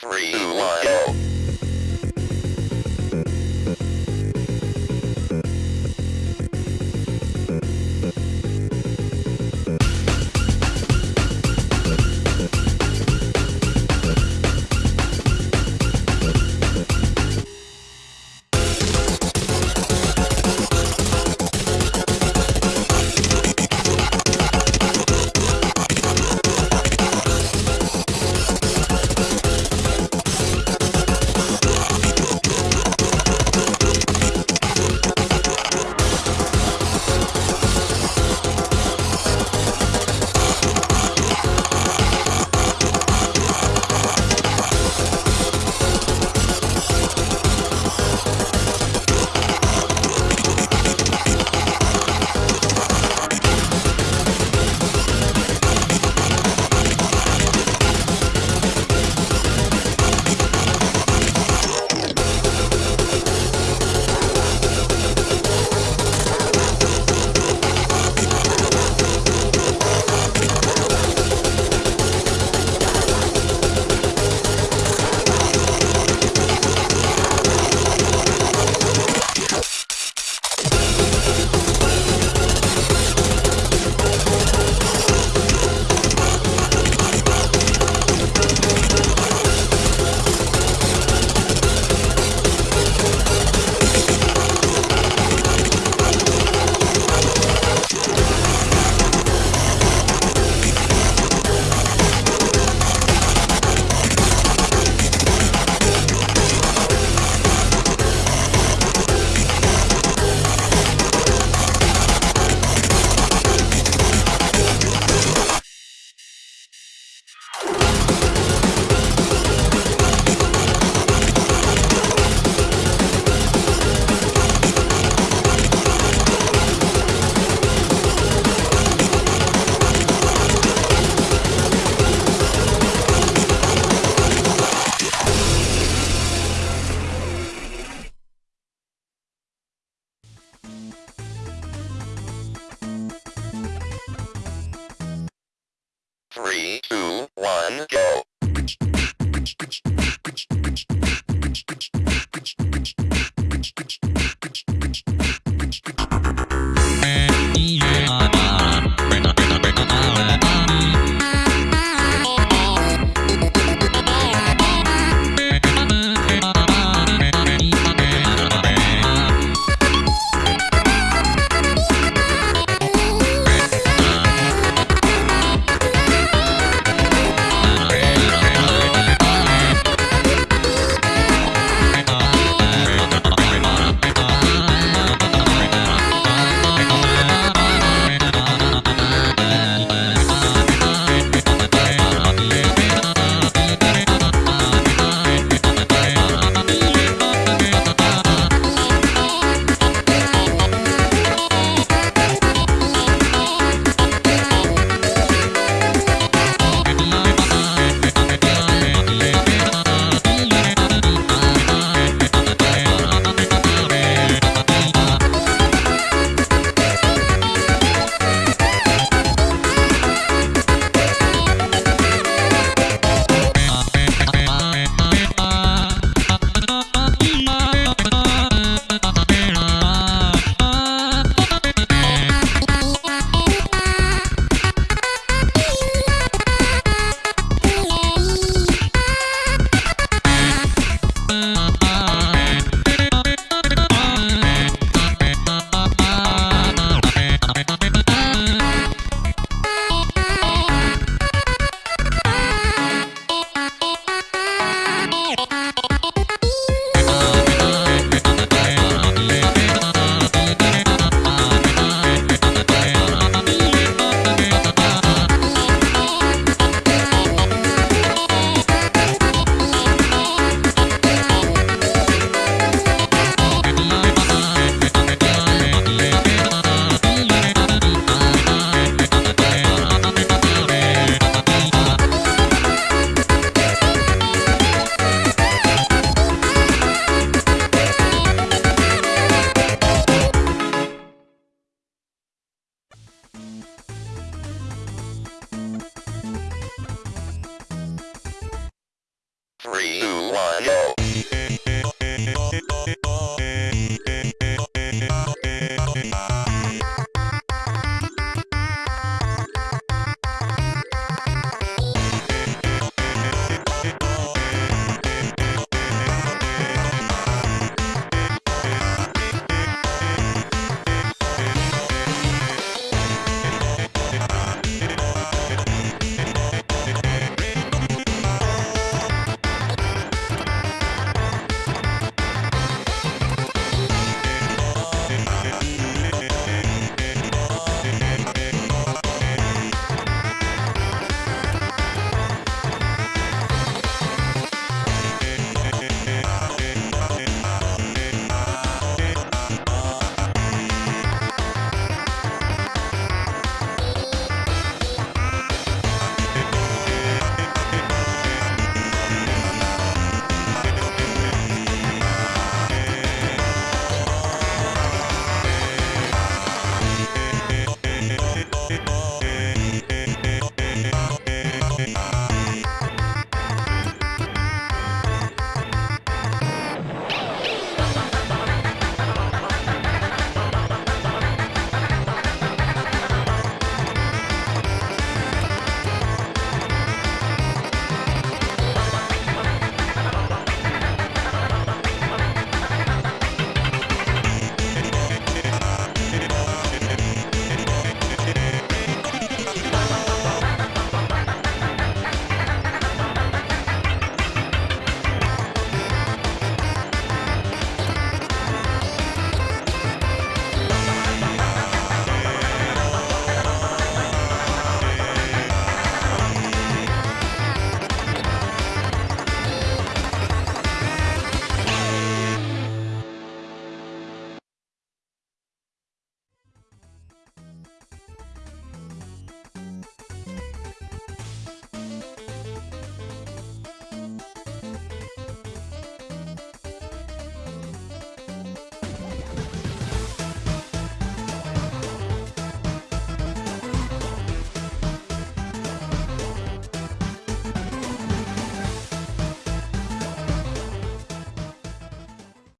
Three, one, oh. go.